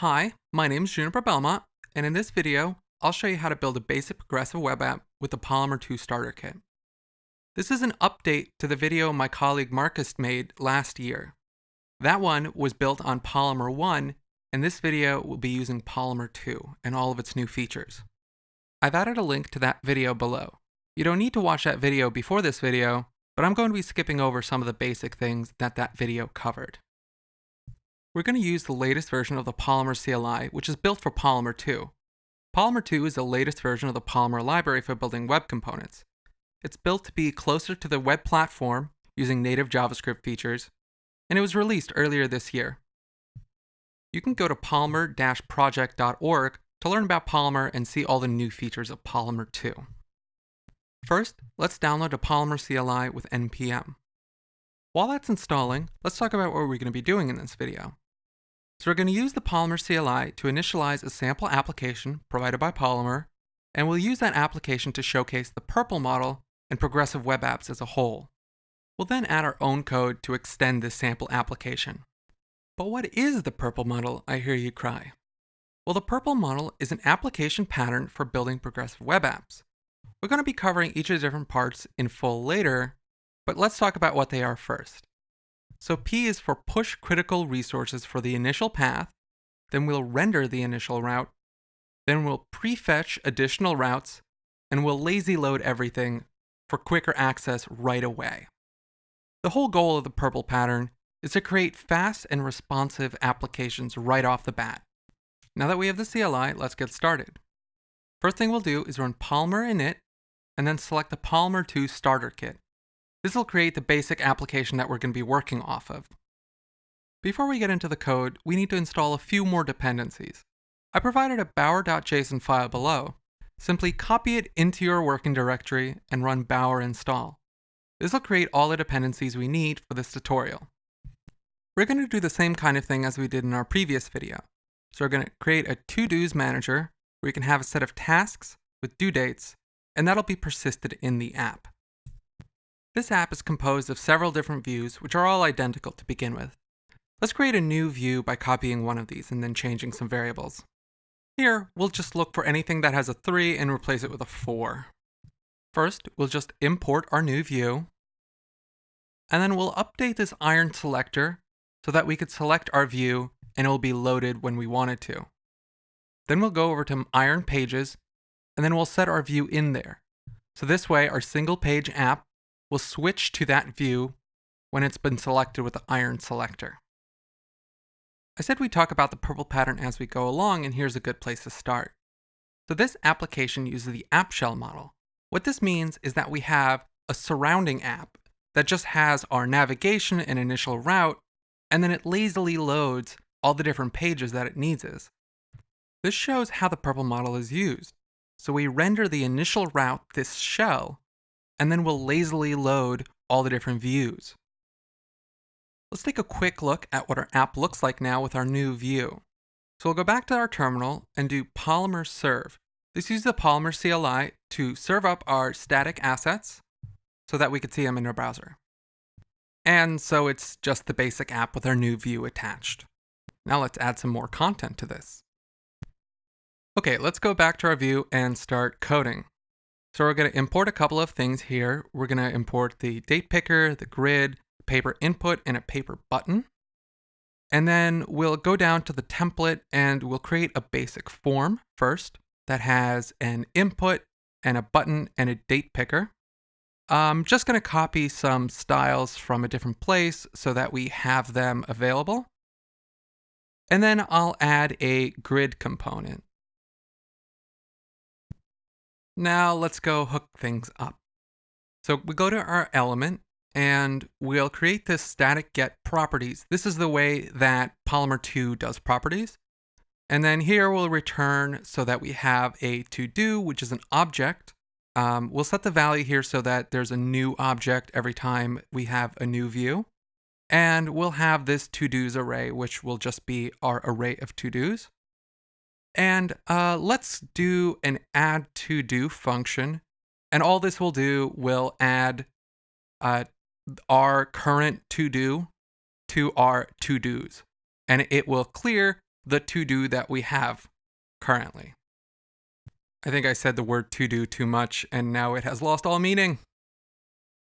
Hi, my name is Juniper Belmont, and in this video, I'll show you how to build a basic progressive web app with the Polymer 2 Starter Kit. This is an update to the video my colleague Marcus made last year. That one was built on Polymer 1, and this video will be using Polymer 2 and all of its new features. I've added a link to that video below. You don't need to watch that video before this video, but I'm going to be skipping over some of the basic things that that video covered. We're going to use the latest version of the Polymer CLI, which is built for Polymer 2. Polymer 2 is the latest version of the Polymer library for building web components. It's built to be closer to the web platform using native JavaScript features, and it was released earlier this year. You can go to polymer-project.org to learn about Polymer and see all the new features of Polymer 2. First, let's download a Polymer CLI with npm. While that's installing, let's talk about what we're going to be doing in this video. So we're going to use the Polymer CLI to initialize a sample application provided by Polymer, and we'll use that application to showcase the Purple model and progressive web apps as a whole. We'll then add our own code to extend this sample application. But what is the Purple model, I hear you cry? Well, the Purple model is an application pattern for building progressive web apps. We're going to be covering each of the different parts in full later, but let's talk about what they are first. So P is for push critical resources for the initial path, then we'll render the initial route, then we'll prefetch additional routes, and we'll lazy load everything for quicker access right away. The whole goal of the purple pattern is to create fast and responsive applications right off the bat. Now that we have the CLI, let's get started. First thing we'll do is run Polymer init, and then select the Polymer 2 starter kit. This will create the basic application that we're going to be working off of. Before we get into the code, we need to install a few more dependencies. I provided a bower.json file below. Simply copy it into your working directory and run bower install. This will create all the dependencies we need for this tutorial. We're going to do the same kind of thing as we did in our previous video. So we're going to create a to-dos manager where you can have a set of tasks with due dates, and that'll be persisted in the app. This app is composed of several different views, which are all identical to begin with. Let's create a new view by copying one of these and then changing some variables. Here, we'll just look for anything that has a 3 and replace it with a 4. First, we'll just import our new view, and then we'll update this iron selector so that we could select our view and it will be loaded when we want it to. Then we'll go over to iron pages, and then we'll set our view in there. So this way, our single page app will switch to that view when it's been selected with the iron selector. I said we talk about the purple pattern as we go along, and here's a good place to start. So this application uses the app shell model. What this means is that we have a surrounding app that just has our navigation and initial route, and then it lazily loads all the different pages that it needs is. This shows how the purple model is used. So we render the initial route, this shell, and then we'll lazily load all the different views. Let's take a quick look at what our app looks like now with our new view. So we'll go back to our terminal and do Polymer serve. This uses the Polymer CLI to serve up our static assets so that we could see them in our browser. And so it's just the basic app with our new view attached. Now let's add some more content to this. Okay, let's go back to our view and start coding. So we're going to import a couple of things here. We're going to import the date picker, the grid, paper input, and a paper button. And then we'll go down to the template and we'll create a basic form first that has an input and a button and a date picker. I'm just going to copy some styles from a different place so that we have them available. And then I'll add a grid component. Now let's go hook things up. So we go to our element and we'll create this static get properties. This is the way that Polymer 2 does properties. And then here we'll return so that we have a to do, which is an object. Um, we'll set the value here so that there's a new object every time we have a new view. And we'll have this to do's array, which will just be our array of to do's. And uh, let's do an add to do function. And all this will do will add uh, our current to do to our to dos. And it will clear the to-do that we have currently. I think I said the word to-do too much and now it has lost all meaning.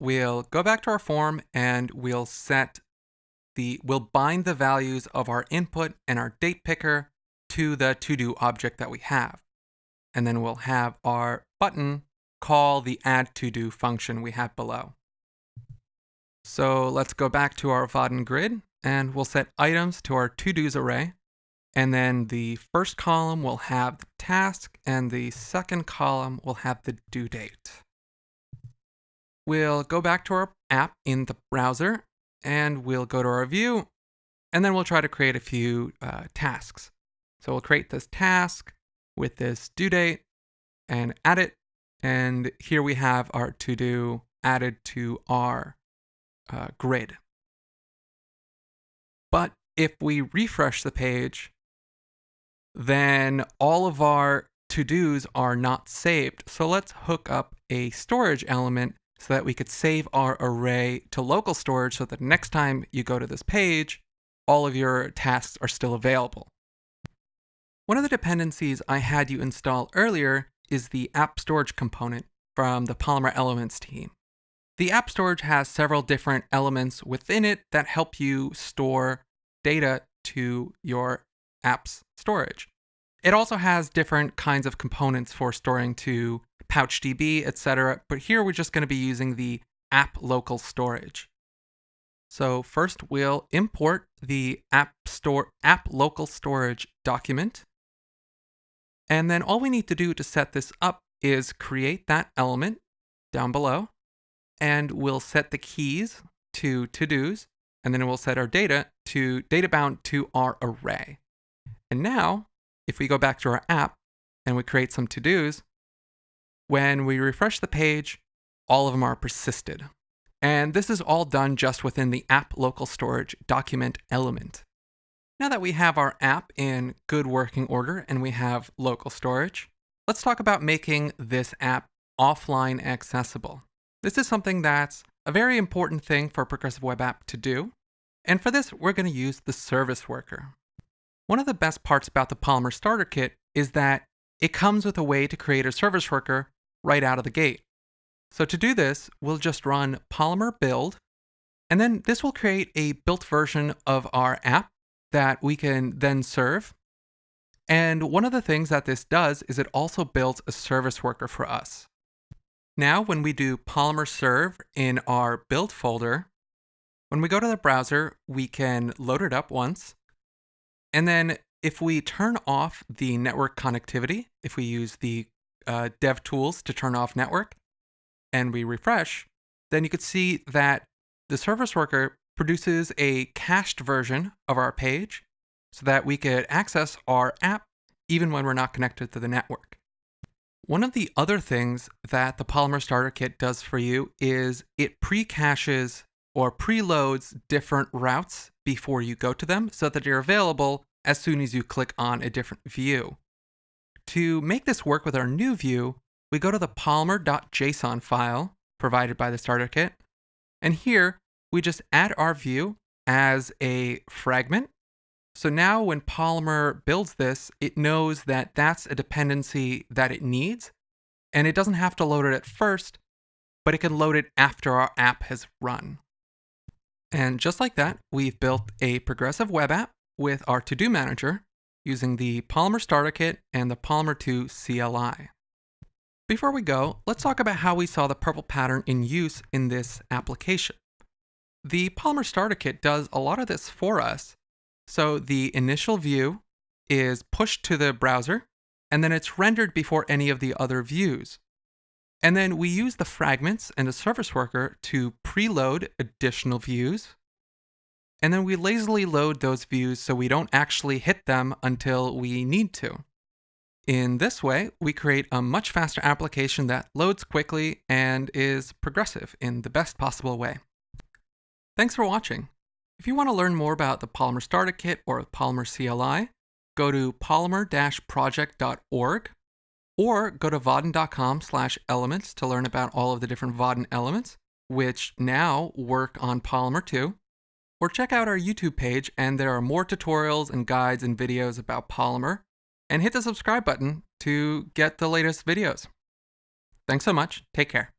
We'll go back to our form and we'll set the, we'll bind the values of our input and our date picker to the to-do object that we have. And then we'll have our button call the add to-do function we have below. So let's go back to our Vaadin grid and we'll set items to our to-dos array. And then the first column will have the task and the second column will have the due date. We'll go back to our app in the browser and we'll go to our view and then we'll try to create a few uh, tasks. So we'll create this task with this due date and add it. And here we have our to do added to our uh, grid. But if we refresh the page, then all of our to-dos are not saved. So let's hook up a storage element so that we could save our array to local storage so that next time you go to this page, all of your tasks are still available. One of the dependencies I had you install earlier is the app storage component from the Polymer Elements team. The app storage has several different elements within it that help you store data to your app's storage. It also has different kinds of components for storing to PouchDB, etc. But here we're just going to be using the app local storage. So first we'll import the app store app local storage document. And then all we need to do to set this up is create that element down below and we'll set the keys to to-dos, and then we'll set our data to data bound to our array. And now, if we go back to our app and we create some to-dos, when we refresh the page, all of them are persisted. And this is all done just within the app local storage document element. Now that we have our app in good working order and we have local storage, let's talk about making this app offline accessible. This is something that's a very important thing for a progressive web app to do. And for this, we're going to use the service worker. One of the best parts about the Polymer Starter Kit is that it comes with a way to create a service worker right out of the gate. So to do this, we'll just run polymer build, and then this will create a built version of our app that we can then serve. And one of the things that this does is it also builds a service worker for us. Now, when we do Polymer Serve in our build folder, when we go to the browser, we can load it up once. And then if we turn off the network connectivity, if we use the uh, dev tools to turn off network, and we refresh, then you could see that the service worker produces a cached version of our page so that we could access our app even when we're not connected to the network. One of the other things that the Polymer Starter Kit does for you is it pre-caches or preloads different routes before you go to them so that they're available as soon as you click on a different view. To make this work with our new view, we go to the polymer.json file provided by the starter kit, and here we just add our view as a fragment so now when Polymer builds this, it knows that that's a dependency that it needs, and it doesn't have to load it at first, but it can load it after our app has run. And just like that, we've built a progressive web app with our to-do manager using the Polymer Starter Kit and the Polymer 2 CLI. Before we go, let's talk about how we saw the purple pattern in use in this application. The Polymer Starter Kit does a lot of this for us, so the initial view is pushed to the browser, and then it's rendered before any of the other views. And then we use the fragments and the service worker to preload additional views. And then we lazily load those views so we don't actually hit them until we need to. In this way, we create a much faster application that loads quickly and is progressive in the best possible way. Thanks for watching. If you want to learn more about the Polymer Starter Kit or Polymer CLI, go to polymer-project.org or go to vaadin.com slash elements to learn about all of the different Vaadin elements, which now work on Polymer 2. or check out our YouTube page, and there are more tutorials and guides and videos about Polymer. And hit the subscribe button to get the latest videos. Thanks so much. Take care.